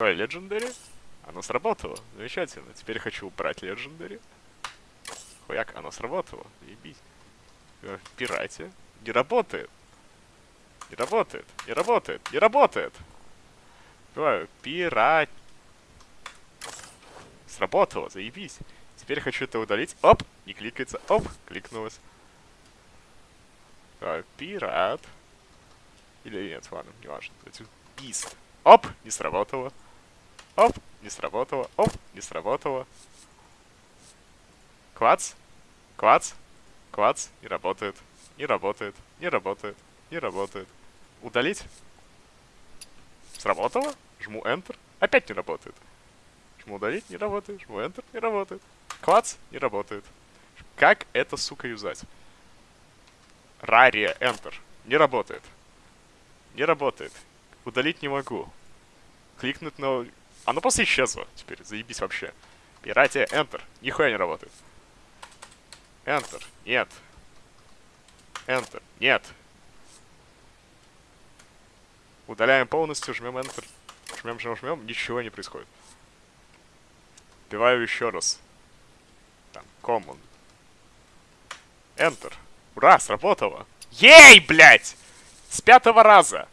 Ой, Legendary? Оно сработало. Замечательно. Теперь хочу убрать Legendary. Хуяк, оно сработало. Ебись. Э, Пирате. Не работает. Не работает. Не работает. Не работает. Давай, пират. Сработало, заебись. Теперь хочу это удалить. Оп, не кликается. Оп, кликнулось. Давай, пират. Или нет, ладно, не важно. Пист. Оп, не сработало. Оп, не сработало. Оп, не сработало. Клац. Клац. Клац. Не работает. Не работает. Не работает. Не работает. Удалить. Сработало. Жму Enter. Опять не работает. Жму удалить. Не работает. Жму Enter. Не работает. Клац. Не работает. Как это, сука, юзать? Рария. Enter. Не работает. Не работает. Удалить не могу. Кликнуть на... Оно просто исчезло. Теперь заебись вообще. Пиратия. Enter. Нихуя не работает. Enter. Нет. Enter. Нет. Удаляем полностью, жмем Enter. Жмем, жмем, жмем. Ничего не происходит. Вбиваю еще раз. Там, Common. Enter. Ура, сработало. Ей, блядь! С пятого раза.